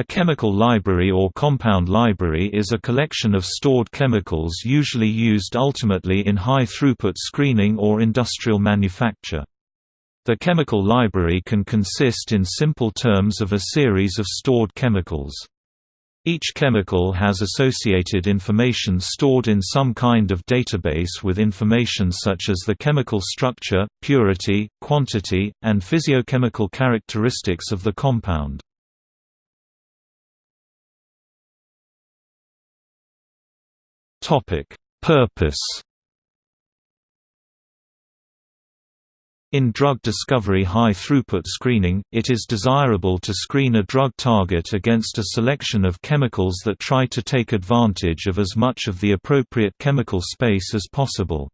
A chemical library or compound library is a collection of stored chemicals usually used ultimately in high-throughput screening or industrial manufacture. The chemical library can consist in simple terms of a series of stored chemicals. Each chemical has associated information stored in some kind of database with information such as the chemical structure, purity, quantity, and physiochemical characteristics of the compound. Topic: Purpose. In drug discovery high-throughput screening, it is desirable to screen a drug target against a selection of chemicals that try to take advantage of as much of the appropriate chemical space as possible.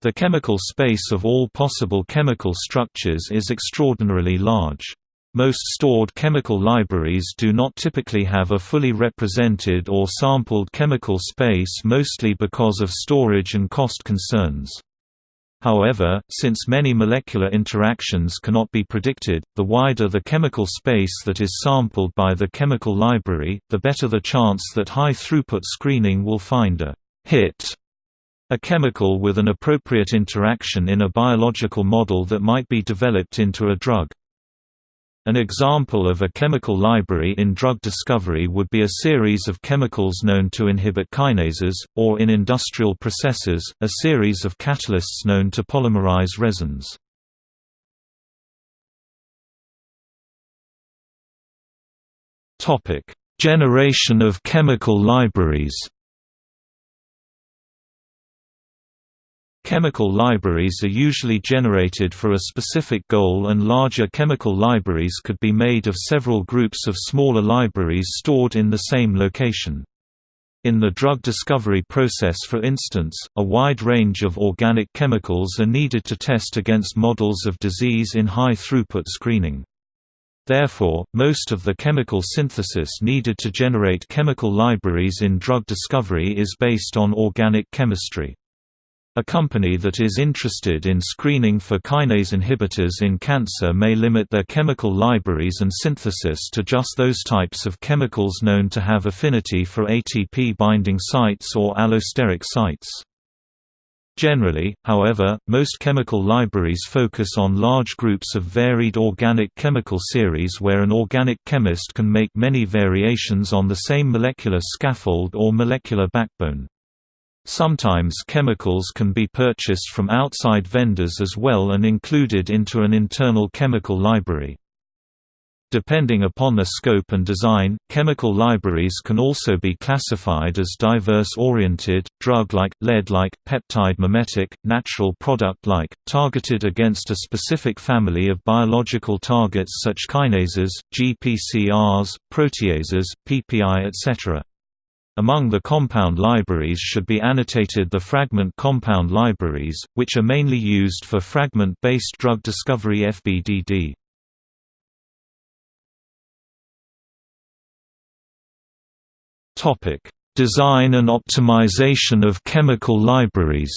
The chemical space of all possible chemical structures is extraordinarily large. Most stored chemical libraries do not typically have a fully represented or sampled chemical space mostly because of storage and cost concerns. However, since many molecular interactions cannot be predicted, the wider the chemical space that is sampled by the chemical library, the better the chance that high-throughput screening will find a hit a chemical with an appropriate interaction in a biological model that might be developed into a drug. An example of a chemical library in drug discovery would be a series of chemicals known to inhibit kinases, or in industrial processes, a series of catalysts known to polymerize resins. Generation of chemical libraries Chemical libraries are usually generated for a specific goal and larger chemical libraries could be made of several groups of smaller libraries stored in the same location. In the drug discovery process for instance, a wide range of organic chemicals are needed to test against models of disease in high-throughput screening. Therefore, most of the chemical synthesis needed to generate chemical libraries in drug discovery is based on organic chemistry. A company that is interested in screening for kinase inhibitors in cancer may limit their chemical libraries and synthesis to just those types of chemicals known to have affinity for ATP binding sites or allosteric sites. Generally, however, most chemical libraries focus on large groups of varied organic chemical series where an organic chemist can make many variations on the same molecular scaffold or molecular backbone. Sometimes chemicals can be purchased from outside vendors as well and included into an internal chemical library. Depending upon the scope and design, chemical libraries can also be classified as diverse-oriented, drug-like, lead-like, peptide-mimetic, natural product-like, targeted against a specific family of biological targets such kinases, GPCRs, proteases, PPI etc. Among the compound libraries should be annotated the fragment compound libraries, which are mainly used for fragment-based drug discovery FBDD. Design and optimization of chemical libraries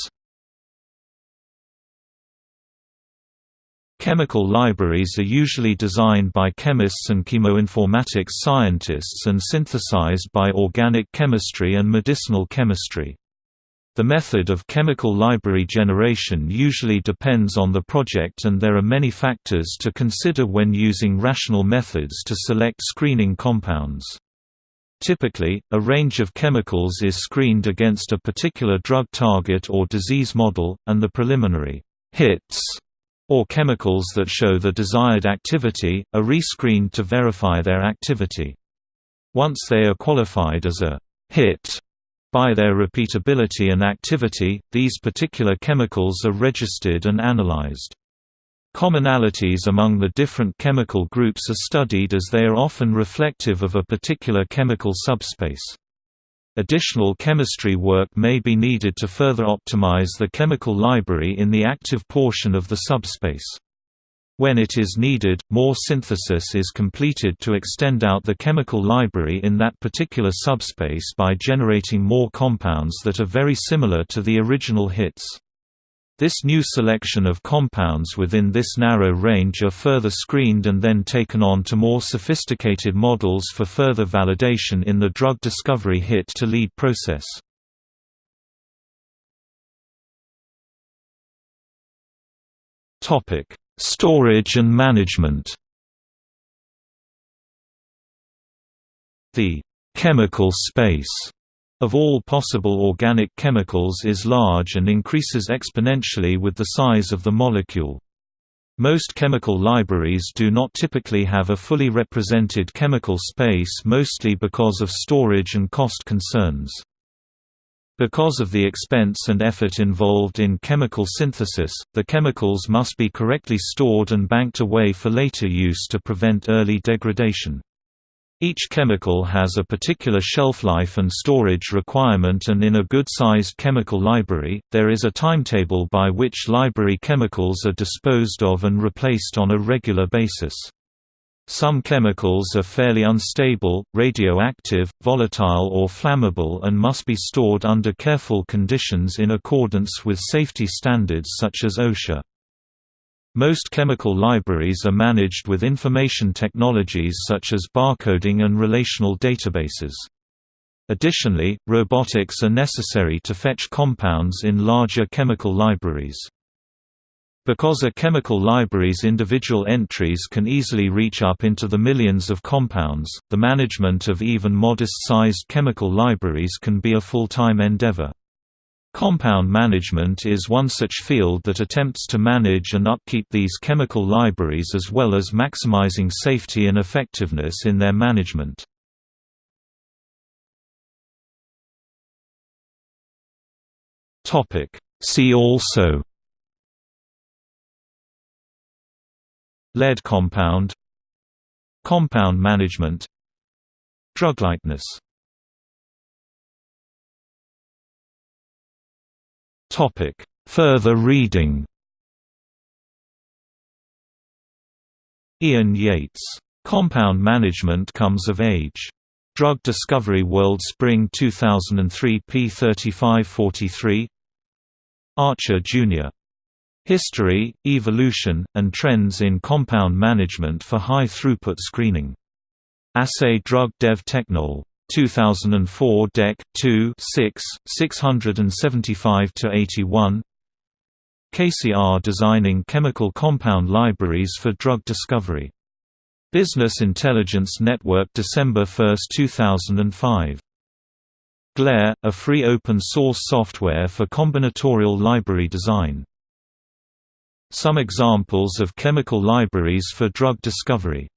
Chemical libraries are usually designed by chemists and chemoinformatics scientists and synthesized by organic chemistry and medicinal chemistry. The method of chemical library generation usually depends on the project and there are many factors to consider when using rational methods to select screening compounds. Typically, a range of chemicals is screened against a particular drug target or disease model, and the preliminary hits or chemicals that show the desired activity, are rescreened to verify their activity. Once they are qualified as a hit by their repeatability and activity, these particular chemicals are registered and analyzed. Commonalities among the different chemical groups are studied as they are often reflective of a particular chemical subspace. Additional chemistry work may be needed to further optimize the chemical library in the active portion of the subspace. When it is needed, more synthesis is completed to extend out the chemical library in that particular subspace by generating more compounds that are very similar to the original hits. This new selection of compounds within this narrow range are further screened and then taken on to more sophisticated models for further validation in the drug discovery hit-to-lead process. Storage and management The chemical space of all possible organic chemicals is large and increases exponentially with the size of the molecule. Most chemical libraries do not typically have a fully represented chemical space mostly because of storage and cost concerns. Because of the expense and effort involved in chemical synthesis, the chemicals must be correctly stored and banked away for later use to prevent early degradation. Each chemical has a particular shelf life and storage requirement and in a good-sized chemical library, there is a timetable by which library chemicals are disposed of and replaced on a regular basis. Some chemicals are fairly unstable, radioactive, volatile or flammable and must be stored under careful conditions in accordance with safety standards such as OSHA. Most chemical libraries are managed with information technologies such as barcoding and relational databases. Additionally, robotics are necessary to fetch compounds in larger chemical libraries. Because a chemical library's individual entries can easily reach up into the millions of compounds, the management of even modest-sized chemical libraries can be a full-time endeavor. Compound management is one such field that attempts to manage and upkeep these chemical libraries as well as maximizing safety and effectiveness in their management. See also Lead compound Compound management Druglikeness Topic: Further reading. Ian Yates. Compound Management Comes of Age. Drug Discovery World Spring 2003 p 3543 Archer, Jr. History, Evolution, and Trends in Compound Management for High Throughput Screening. Assay Drug Dev Technol. 2004 Dec. 2 6, 675–81 KCR Designing Chemical Compound Libraries for Drug Discovery. Business Intelligence Network December 1, 2005. Glare, a free open-source software for combinatorial library design. Some examples of chemical libraries for drug discovery